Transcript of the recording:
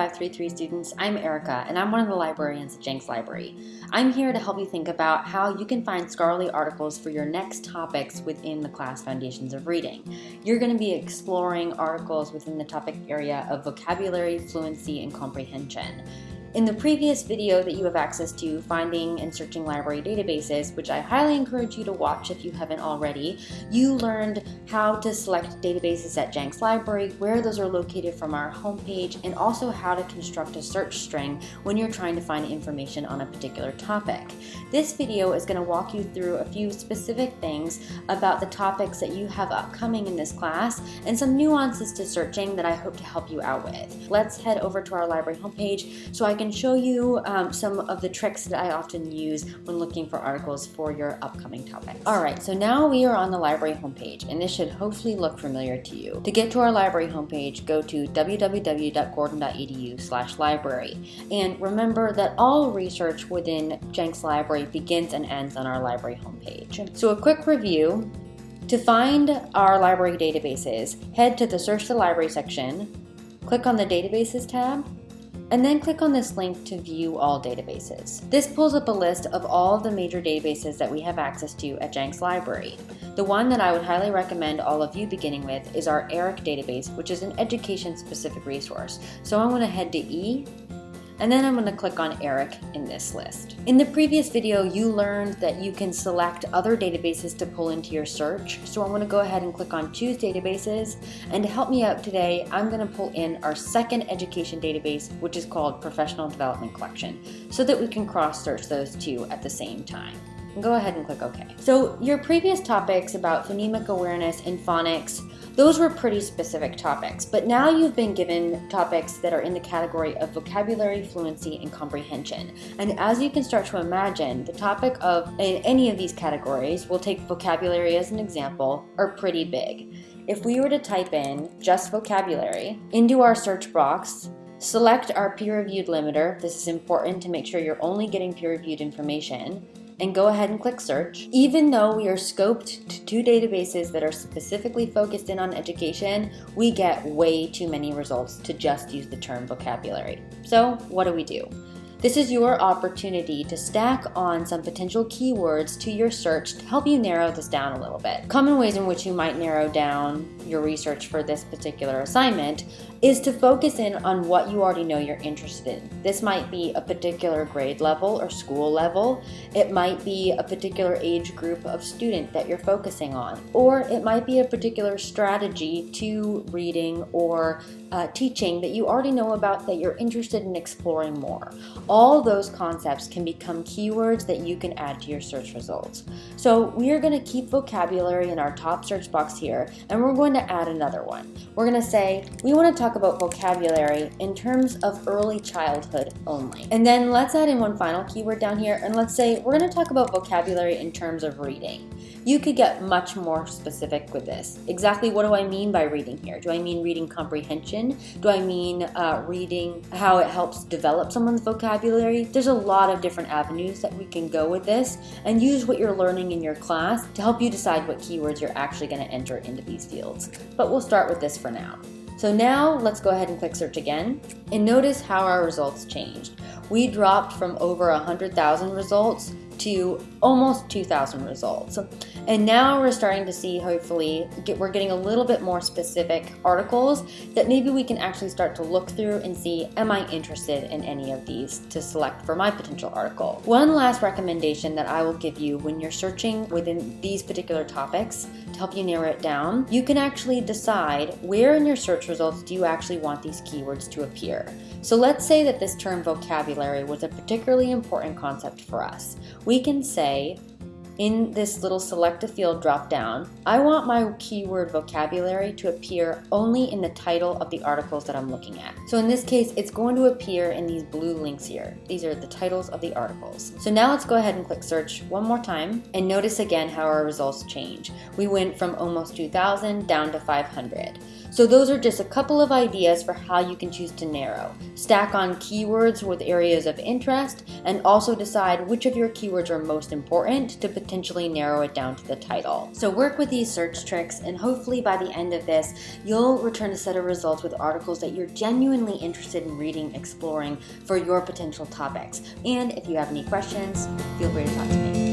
2533 students, I'm Erica and I'm one of the librarians at Jenks Library. I'm here to help you think about how you can find scholarly articles for your next topics within the class Foundations of Reading. You're going to be exploring articles within the topic area of vocabulary, fluency, and comprehension. In the previous video that you have access to, Finding and Searching Library Databases, which I highly encourage you to watch if you haven't already, you learned how to select databases at Jenks Library, where those are located from our homepage, and also how to construct a search string when you're trying to find information on a particular topic. This video is going to walk you through a few specific things about the topics that you have upcoming in this class and some nuances to searching that I hope to help you out with. Let's head over to our library homepage so I can show you um, some of the tricks that I often use when looking for articles for your upcoming topic. Alright, so now we are on the library homepage, and this should hopefully look familiar to you. To get to our library homepage, go to www.gordon.edu slash library. And remember that all research within Jenks Library begins and ends on our library homepage. So a quick review, to find our library databases, head to the Search the Library section, click on the Databases tab, and then click on this link to view all databases. This pulls up a list of all of the major databases that we have access to at Jenks Library. The one that I would highly recommend all of you beginning with is our ERIC database, which is an education-specific resource. So I'm going to head to E and then I'm going to click on ERIC in this list. In the previous video, you learned that you can select other databases to pull into your search. So I'm to go ahead and click on Choose Databases. And to help me out today, I'm going to pull in our second education database, which is called Professional Development Collection, so that we can cross-search those two at the same time. Go ahead and click OK. So your previous topics about phonemic awareness and phonics those were pretty specific topics, but now you've been given topics that are in the category of vocabulary, fluency, and comprehension. And as you can start to imagine, the topic of in any of these categories, we'll take vocabulary as an example, are pretty big. If we were to type in just vocabulary into our search box, select our peer-reviewed limiter, this is important to make sure you're only getting peer-reviewed information, and go ahead and click search. Even though we are scoped to two databases that are specifically focused in on education, we get way too many results to just use the term vocabulary. So what do we do? This is your opportunity to stack on some potential keywords to your search to help you narrow this down a little bit. Common ways in which you might narrow down your research for this particular assignment is to focus in on what you already know you're interested in. This might be a particular grade level or school level. It might be a particular age group of student that you're focusing on. Or it might be a particular strategy to reading or uh, teaching that you already know about that you're interested in exploring more. All those concepts can become keywords that you can add to your search results. So we are going to keep vocabulary in our top search box here and we're going to add another one. We're going to say we want to talk about vocabulary in terms of early childhood only. And then let's add in one final keyword down here and let's say we're going to talk about vocabulary in terms of reading. You could get much more specific with this. Exactly what do I mean by reading here? Do I mean reading comprehension? Do I mean uh, reading how it helps develop someone's vocabulary? There's a lot of different avenues that we can go with this and use what you're learning in your class to help you decide what keywords you're actually going to enter into these fields. But we'll start with this for now. So now let's go ahead and click search again and notice how our results changed. We dropped from over 100,000 results to almost 2,000 results. And now we're starting to see, hopefully, get, we're getting a little bit more specific articles that maybe we can actually start to look through and see, am I interested in any of these to select for my potential article. One last recommendation that I will give you when you're searching within these particular topics to help you narrow it down, you can actually decide where in your search results do you actually want these keywords to appear. So let's say that this term vocabulary was a particularly important concept for us. We can say in this little select a field drop down, I want my keyword vocabulary to appear only in the title of the articles that I'm looking at. So in this case, it's going to appear in these blue links here. These are the titles of the articles. So now let's go ahead and click search one more time and notice again how our results change. We went from almost 2,000 down to 500. So those are just a couple of ideas for how you can choose to narrow. Stack on keywords with areas of interest and also decide which of your keywords are most important to potentially narrow it down to the title. So work with these search tricks and hopefully by the end of this, you'll return a set of results with articles that you're genuinely interested in reading, exploring for your potential topics. And if you have any questions, feel free to talk to me.